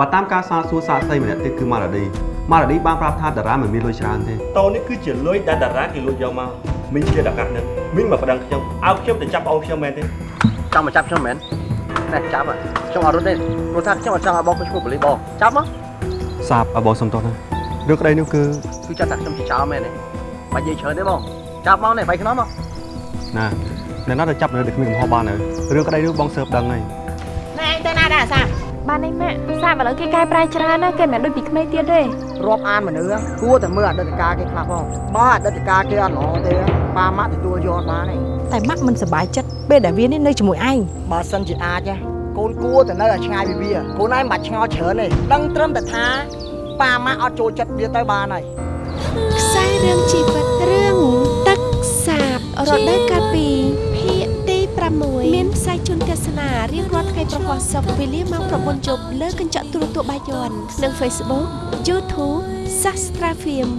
បើតាមការសាកសួរសាកសីម្នាក់ទៀតគឺម៉ារ៉ាឌីម៉ារ៉ាឌីបានប្រាប់ថាតារាមិនមានលុយច្រើនទេតូននេះគឺជាលុយដែលតារាគេលួចយកមកមីងជាតកាត់នឹងមីងមកប្តឹងខ្ញុំឲ្យខ្ញុំទៅចាប់ប្អូនខ្ញុំមែនទេចង់មកចាប់ខ្ញុំមែនតែចាប់ហ៎ខ្ញុំអត់រត់ទេព្រោះថាខ្ញុំអត់ចង់ឲ្យបងខ្ញុំឈ្មោះបលីបងចាប់មកសាបឲ្យបងសុំទោសណារឿងក្តីនោះគឺគឺចាប់ថាខ្ញុំជាចោលមែនទេបាច់និយាយច្រើនទេបងចាប់មកនេះបាយខ្នំមកណាអ្នកណាទៅចាប់នៅតែគ្មានកំហុសបានហើយរឿងក្តីនោះបងសើបដឹងហើយណែឯងទៅណាដែរអាសា បាននេះម៉ាក់សាបឥឡូវគេកែប្រែច្រើនណាស់គេមិនមែនដូចពីក្មេងទៀតទេរាប់អានមនុស្សគួរតែមើលអតីតកាលគេខ្លះផងបើអតីតកាលគេអត់ល្អទេប៉ាម៉ាក់ទទួលយកអត់បានទេតែម៉ាក់មិនសប្បាយចិត្តពេលដែលវានេះនៅជាមួយឯងបើសិនជាអាចណាកូនគួរតែនៅឲ្យឆ្ងាយពីវាកូនឯងមិនបាច់ឆ្ងល់ច្រើនទេដឹងត្រឹមតែថាប៉ាម៉ាក់អត់ចូលចិត្តវាទៅបានហើយខ្សែរឿងជីវិតរឿងទឹកសាបរដូវកាលពីភាគទី 6មានផ្សាយជូនទស្សនារៀងរាល់ថ្ងៃប្រហោះសុកវេលាម៉ោង9យប់លើកញ្ចក់ទូរទស្សន៍បាយ័ននិង Facebook YouTube Sastra Film